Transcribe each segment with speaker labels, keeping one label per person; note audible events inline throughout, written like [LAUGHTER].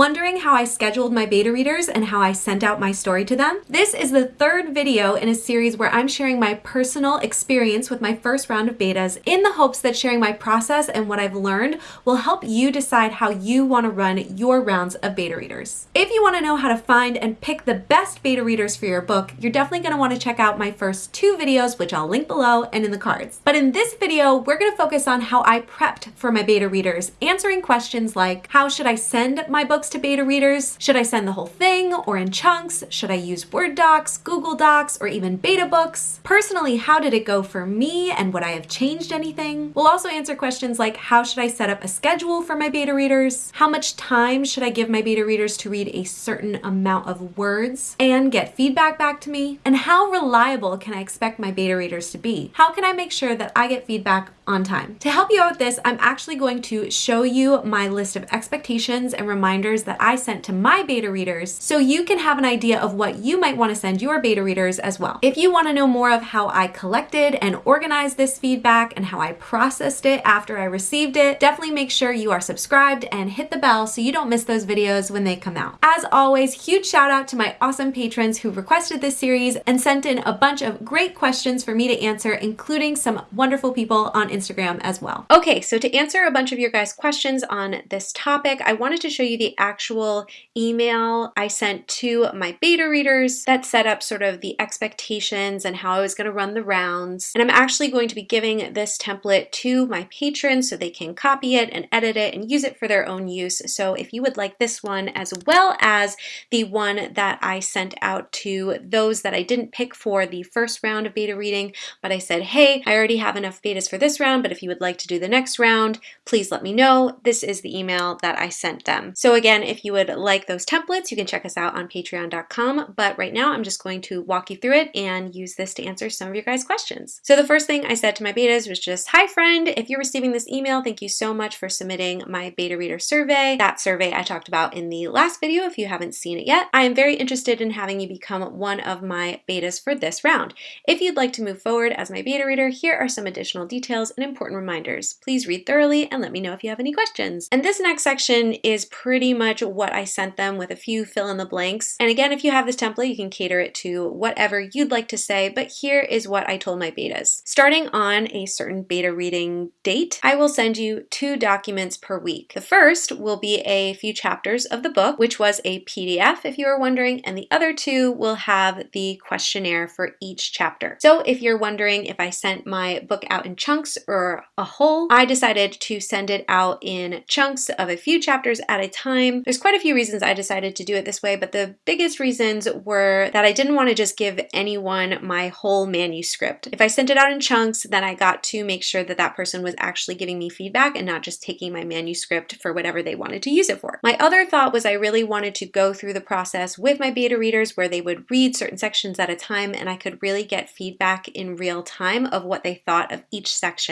Speaker 1: Wondering how I scheduled my beta readers and how I sent out my story to them? This is the third video in a series where I'm sharing my personal experience with my first round of betas in the hopes that sharing my process and what I've learned will help you decide how you want to run your rounds of beta readers. If you want to know how to find and pick the best beta readers for your book, you're definitely going to want to check out my first two videos, which I'll link below and in the cards. But in this video, we're going to focus on how I prepped for my beta readers, answering questions like how should I send my books to beta readers? Should I send the whole thing or in chunks? Should I use Word docs, Google Docs, or even beta books? Personally, how did it go for me and would I have changed anything? We'll also answer questions like how should I set up a schedule for my beta readers? How much time should I give my beta readers to read a certain amount of words and get feedback back to me? And how reliable can I expect my beta readers to be? How can I make sure that I get feedback on time? To help you out with this, I'm actually going to show you my list of expectations and reminders that I sent to my beta readers so you can have an idea of what you might want to send your beta readers as well. If you want to know more of how I collected and organized this feedback and how I processed it after I received it, definitely make sure you are subscribed and hit the bell so you don't miss those videos when they come out. As always, huge shout out to my awesome patrons who requested this series and sent in a bunch of great questions for me to answer, including some wonderful people on Instagram as well. Okay, so to answer a bunch of your guys' questions on this topic, I wanted to show you the actual email I sent to my beta readers that set up sort of the expectations and how I was going to run the rounds. And I'm actually going to be giving this template to my patrons so they can copy it and edit it and use it for their own use. So if you would like this one as well as the one that I sent out to those that I didn't pick for the first round of beta reading, but I said, hey, I already have enough betas for this round, but if you would like to do the next round, please let me know. This is the email that I sent them. So again, Again, if you would like those templates, you can check us out on patreon.com. But right now, I'm just going to walk you through it and use this to answer some of your guys' questions. So the first thing I said to my betas was just, hi friend, if you're receiving this email, thank you so much for submitting my beta reader survey. That survey I talked about in the last video if you haven't seen it yet. I am very interested in having you become one of my betas for this round. If you'd like to move forward as my beta reader, here are some additional details and important reminders. Please read thoroughly and let me know if you have any questions. And this next section is pretty much what I sent them with a few fill in the blanks. And again, if you have this template, you can cater it to whatever you'd like to say, but here is what I told my betas. Starting on a certain beta reading date, I will send you two documents per week. The first will be a few chapters of the book, which was a PDF if you were wondering, and the other two will have the questionnaire for each chapter. So if you're wondering if I sent my book out in chunks or a whole, I decided to send it out in chunks of a few chapters at a time. There's quite a few reasons I decided to do it this way, but the biggest reasons were that I didn't want to just give anyone my whole manuscript. If I sent it out in chunks, then I got to make sure that that person was actually giving me feedback and not just taking my manuscript for whatever they wanted to use it for. My other thought was I really wanted to go through the process with my beta readers where they would read certain sections at a time and I could really get feedback in real time of what they thought of each section.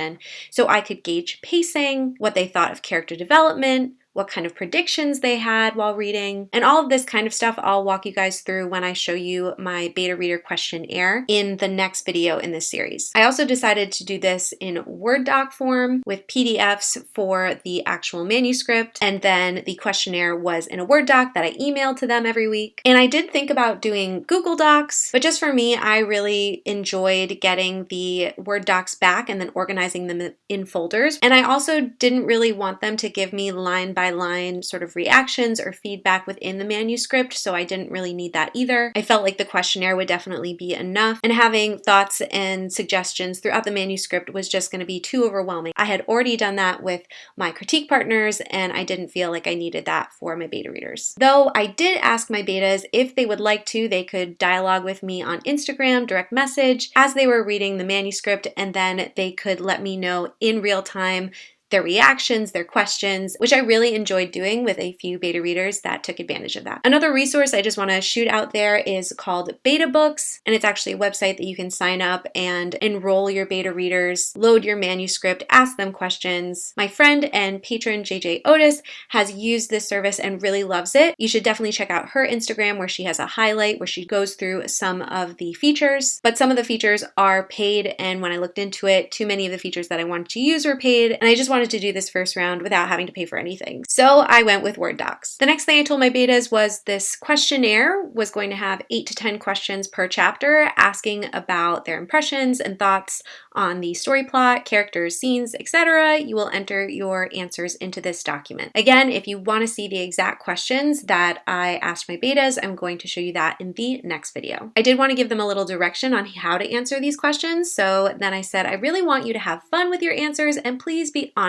Speaker 1: So I could gauge pacing, what they thought of character development, what kind of predictions they had while reading, and all of this kind of stuff I'll walk you guys through when I show you my beta reader questionnaire in the next video in this series. I also decided to do this in Word doc form with PDFs for the actual manuscript, and then the questionnaire was in a Word doc that I emailed to them every week. And I did think about doing Google Docs, but just for me, I really enjoyed getting the Word docs back and then organizing them in folders. And I also didn't really want them to give me line by line sort of reactions or feedback within the manuscript, so I didn't really need that either. I felt like the questionnaire would definitely be enough, and having thoughts and suggestions throughout the manuscript was just going to be too overwhelming. I had already done that with my critique partners, and I didn't feel like I needed that for my beta readers. Though I did ask my betas if they would like to, they could dialogue with me on Instagram, direct message, as they were reading the manuscript, and then they could let me know in real time their reactions, their questions, which I really enjoyed doing with a few beta readers that took advantage of that. Another resource I just want to shoot out there is called Beta Books, and it's actually a website that you can sign up and enroll your beta readers, load your manuscript, ask them questions. My friend and patron JJ Otis has used this service and really loves it. You should definitely check out her Instagram where she has a highlight where she goes through some of the features, but some of the features are paid and when I looked into it, too many of the features that I wanted to use were paid and I just wanted wanted to do this first round without having to pay for anything. So I went with Word docs. The next thing I told my betas was this questionnaire was going to have eight to 10 questions per chapter asking about their impressions and thoughts on the story plot, characters, scenes, etc. You will enter your answers into this document. Again, if you want to see the exact questions that I asked my betas, I'm going to show you that in the next video. I did want to give them a little direction on how to answer these questions. So then I said, I really want you to have fun with your answers and please be honest.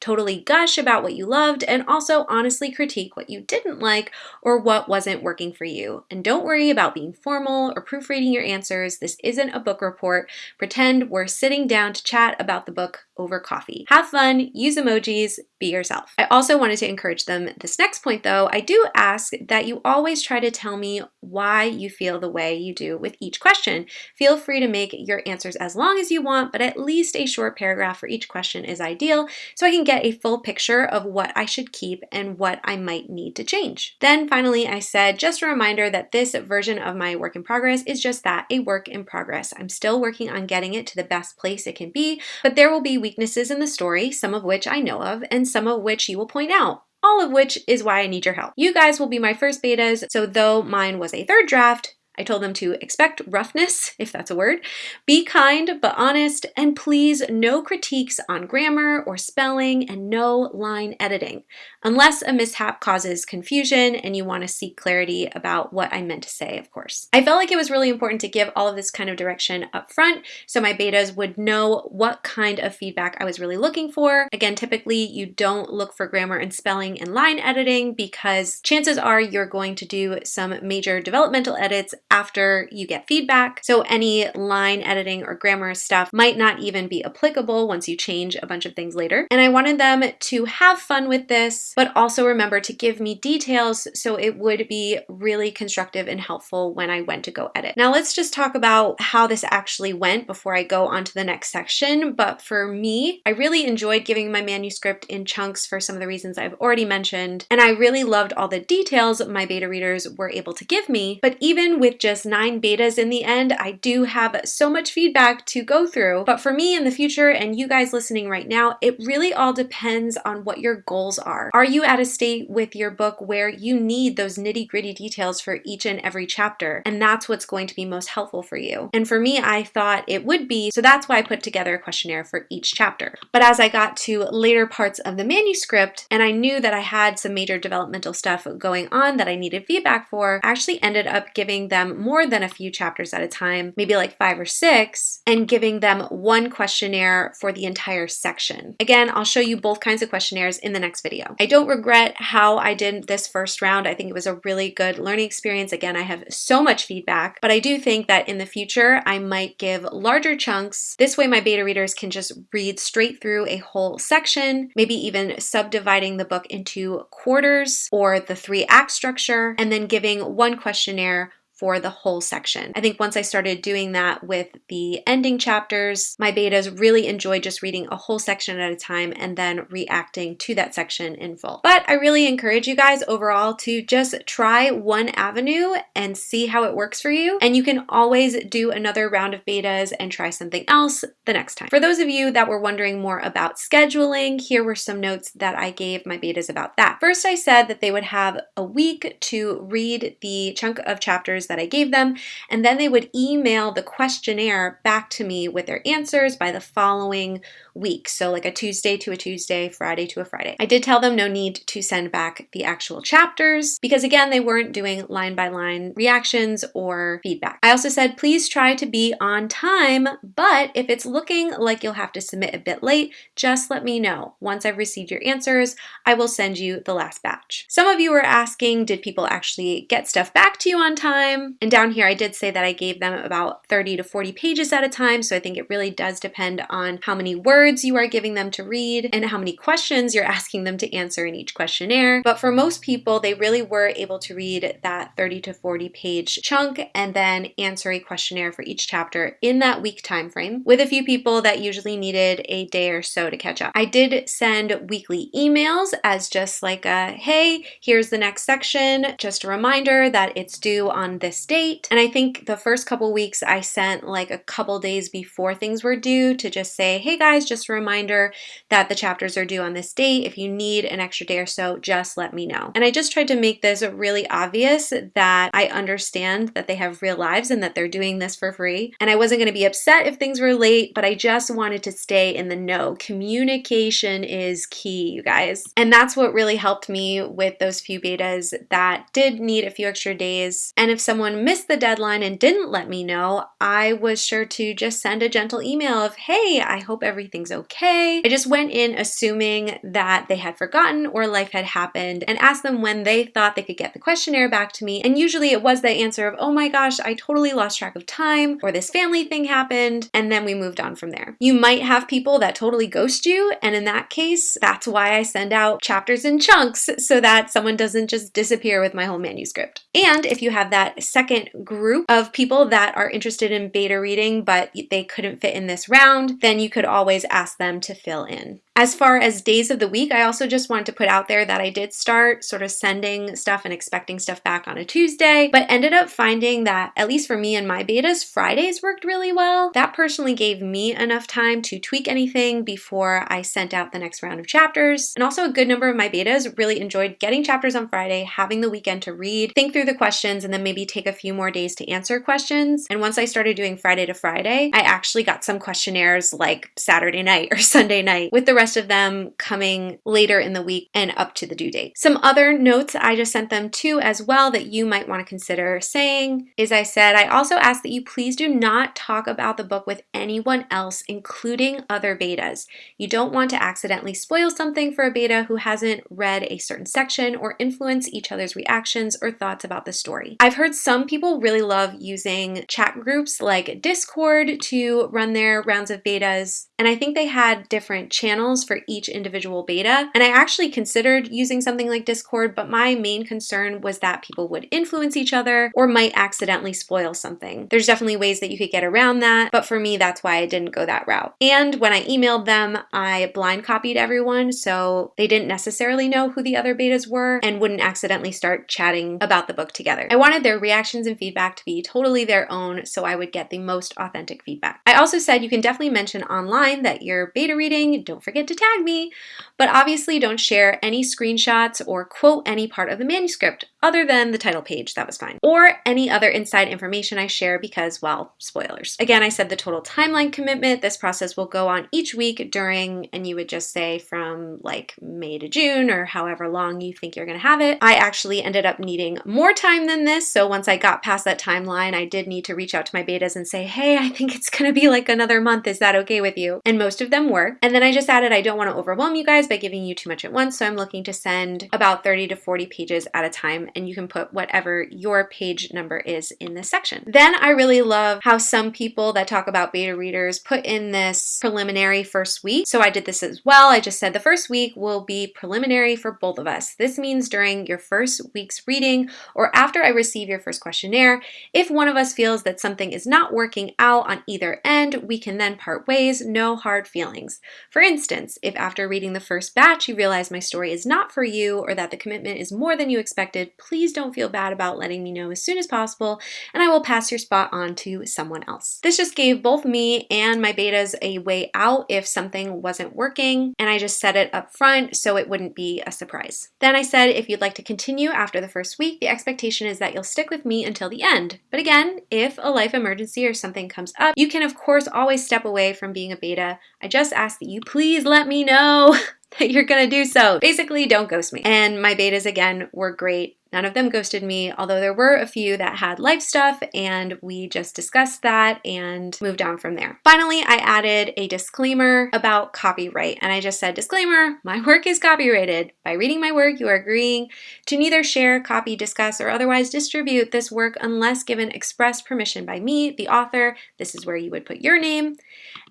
Speaker 1: Totally gush about what you loved and also honestly critique what you didn't like or what wasn't working for you. And don't worry about being formal or proofreading your answers. This isn't a book report. Pretend we're sitting down to chat about the book over coffee. Have fun, use emojis, be yourself. I also wanted to encourage them this next point though. I do ask that you always try to tell me why you feel the way you do with each question. Feel free to make your answers as long as you want, but at least a short paragraph for each question is ideal so I can get a full picture of what I should keep and what I might need to change. Then finally, I said just a reminder that this version of my work in progress is just that, a work in progress. I'm still working on getting it to the best place it can be, but there will be weaknesses in the story, some of which I know of, and some of which you will point out all of which is why I need your help. You guys will be my first betas, so though mine was a third draft, I told them to expect roughness, if that's a word, be kind but honest, and please no critiques on grammar or spelling and no line editing, unless a mishap causes confusion and you want to seek clarity about what I meant to say, of course. I felt like it was really important to give all of this kind of direction up front so my betas would know what kind of feedback I was really looking for. Again, typically you don't look for grammar and spelling and line editing because chances are you're going to do some major developmental edits after you get feedback. So any line editing or grammar stuff might not even be applicable once you change a bunch of things later. And I wanted them to have fun with this, but also remember to give me details so it would be really constructive and helpful when I went to go edit. Now let's just talk about how this actually went before I go on to the next section. But for me, I really enjoyed giving my manuscript in chunks for some of the reasons I've already mentioned. And I really loved all the details my beta readers were able to give me. But even with just nine betas in the end, I do have so much feedback to go through. But for me in the future and you guys listening right now, it really all depends on what your goals are. Are you at a state with your book where you need those nitty gritty details for each and every chapter? And that's what's going to be most helpful for you. And for me, I thought it would be, so that's why I put together a questionnaire for each chapter. But as I got to later parts of the manuscript and I knew that I had some major developmental stuff going on that I needed feedback for, I actually ended up giving them more than a few chapters at a time, maybe like five or six, and giving them one questionnaire for the entire section. Again, I'll show you both kinds of questionnaires in the next video. I don't regret how I did this first round. I think it was a really good learning experience. Again, I have so much feedback, but I do think that in the future, I might give larger chunks. This way my beta readers can just read straight through a whole section, maybe even subdividing the book into quarters or the three act structure, and then giving one questionnaire for the whole section. I think once I started doing that with the ending chapters, my betas really enjoyed just reading a whole section at a time and then reacting to that section in full. But I really encourage you guys overall to just try one avenue and see how it works for you. And you can always do another round of betas and try something else the next time. For those of you that were wondering more about scheduling, here were some notes that I gave my betas about that. First, I said that they would have a week to read the chunk of chapters that I gave them, and then they would email the questionnaire back to me with their answers by the following week. So like a Tuesday to a Tuesday, Friday to a Friday. I did tell them no need to send back the actual chapters because again, they weren't doing line by line reactions or feedback. I also said, please try to be on time, but if it's looking like you'll have to submit a bit late, just let me know. Once I've received your answers, I will send you the last batch. Some of you were asking, did people actually get stuff back to you on time? And down here, I did say that I gave them about 30 to 40 pages at a time. So I think it really does depend on how many words you are giving them to read and how many questions you're asking them to answer in each questionnaire. But for most people, they really were able to read that 30 to 40 page chunk and then answer a questionnaire for each chapter in that week time frame with a few people that usually needed a day or so to catch up. I did send weekly emails as just like a, hey, here's the next section. Just a reminder that it's due on this date. And I think the first couple weeks I sent like a couple days before things were due to just say, hey guys, just a reminder that the chapters are due on this date. If you need an extra day or so, just let me know. And I just tried to make this really obvious that I understand that they have real lives and that they're doing this for free. And I wasn't going to be upset if things were late, but I just wanted to stay in the know. Communication is key, you guys. And that's what really helped me with those few betas that did need a few extra days. And if someone missed the deadline and didn't let me know, I was sure to just send a gentle email of, hey, I hope everything's okay. I just went in assuming that they had forgotten or life had happened and asked them when they thought they could get the questionnaire back to me. And usually it was the answer of, oh my gosh, I totally lost track of time or this family thing happened. And then we moved on from there. You might have people that totally ghost you. And in that case, that's why I send out chapters in chunks so that someone doesn't just disappear with my whole manuscript. And if you have that second group of people that are interested in beta reading, but they couldn't fit in this round, then you could always ask them to fill in. As far as days of the week, I also just wanted to put out there that I did start sort of sending stuff and expecting stuff back on a Tuesday, but ended up finding that, at least for me and my betas, Fridays worked really well. That personally gave me enough time to tweak anything before I sent out the next round of chapters. And also a good number of my betas really enjoyed getting chapters on Friday, having the weekend to read, think through the questions, and then maybe take a few more days to answer questions. And once I started doing Friday to Friday, I actually got some questionnaires like Saturday night or [LAUGHS] Sunday night with the rest rest of them coming later in the week and up to the due date. Some other notes I just sent them to as well that you might want to consider saying is I said, I also ask that you please do not talk about the book with anyone else, including other betas. You don't want to accidentally spoil something for a beta who hasn't read a certain section or influence each other's reactions or thoughts about the story. I've heard some people really love using chat groups like Discord to run their rounds of betas, and I think they had different channels for each individual beta. And I actually considered using something like Discord, but my main concern was that people would influence each other or might accidentally spoil something. There's definitely ways that you could get around that, but for me, that's why I didn't go that route. And when I emailed them, I blind copied everyone, so they didn't necessarily know who the other betas were and wouldn't accidentally start chatting about the book together. I wanted their reactions and feedback to be totally their own, so I would get the most authentic feedback. I also said you can definitely mention online that you're beta reading, don't forget to tag me, but obviously don't share any screenshots or quote any part of the manuscript other than the title page, that was fine, or any other inside information I share because, well, spoilers. Again, I said the total timeline commitment, this process will go on each week during, and you would just say from like May to June or however long you think you're gonna have it. I actually ended up needing more time than this, so once I got past that timeline, I did need to reach out to my betas and say, hey, I think it's gonna be like another month, is that okay with you? And most of them were. And then I just added I don't want to overwhelm you guys by giving you too much at once, so I'm looking to send about 30 to 40 pages at a time, and you can put whatever your page number is in this section. Then I really love how some people that talk about beta readers put in this preliminary first week. So I did this as well. I just said the first week will be preliminary for both of us. This means during your first week's reading or after I receive your first questionnaire, if one of us feels that something is not working out on either end, we can then part ways, no hard feelings. For instance, if after reading the first batch you realize my story is not for you or that the commitment is more than you expected, please don't feel bad about letting me know as soon as possible and I will pass your spot on to someone else. This just gave both me and my betas a way out if something wasn't working and I just set it up front so it wouldn't be a surprise. Then I said if you'd like to continue after the first week, the expectation is that you'll stick with me until the end. But again, if a life emergency or something comes up, you can of course always step away from being a beta. I just ask that you please let me know [LAUGHS] [LAUGHS] you're gonna do so. Basically, don't ghost me. And my betas, again, were great. None of them ghosted me, although there were a few that had life stuff and we just discussed that and moved on from there. Finally, I added a disclaimer about copyright and I just said, disclaimer, my work is copyrighted. By reading my work, you are agreeing to neither share, copy, discuss, or otherwise distribute this work unless given express permission by me, the author. This is where you would put your name.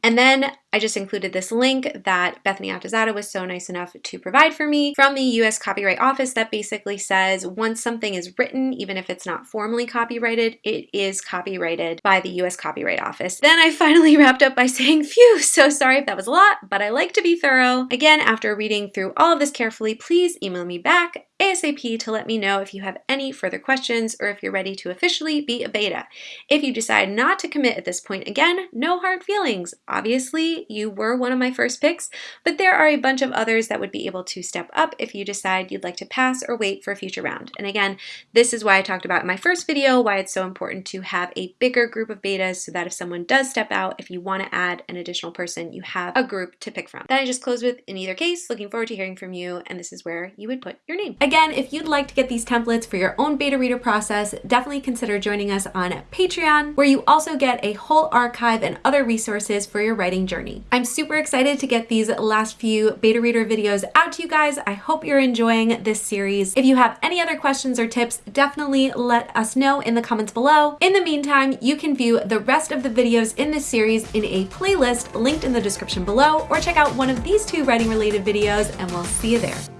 Speaker 1: And then I just included this link that Bethany Atazadeh was so nice enough to provide for me from the US Copyright Office that basically says once something is written, even if it's not formally copyrighted, it is copyrighted by the US Copyright Office. Then I [LAUGHS] finally wrapped up by saying, phew, so sorry if that was a lot, but I like to be thorough. Again, after reading through all of this carefully, please email me back ASAP to let me know if you have any further questions or if you're ready to officially be a beta. If you decide not to commit at this point, again, no hard feelings. Obviously, you were one of my first picks, but there are a bunch of others that would be able to step up if you decide you'd like to pass or wait for a future round. And again, this is why I talked about in my first video why it's so important to have a bigger group of betas so that if someone does step out, if you want to add an additional person, you have a group to pick from. Then I just close with, in either case, looking forward to hearing from you, and this is where you would put your name. Again, if you'd like to get these templates for your own beta reader process, definitely consider joining us on Patreon, where you also get a whole archive and other resources for your writing journey. I'm super excited to get these last few beta reader videos out to you guys. I hope you're enjoying this series. If you have any other questions or tips, definitely let us know in the comments below. In the meantime, you can view the rest of the videos in this series in a playlist linked in the description below, or check out one of these two writing related videos and we'll see you there.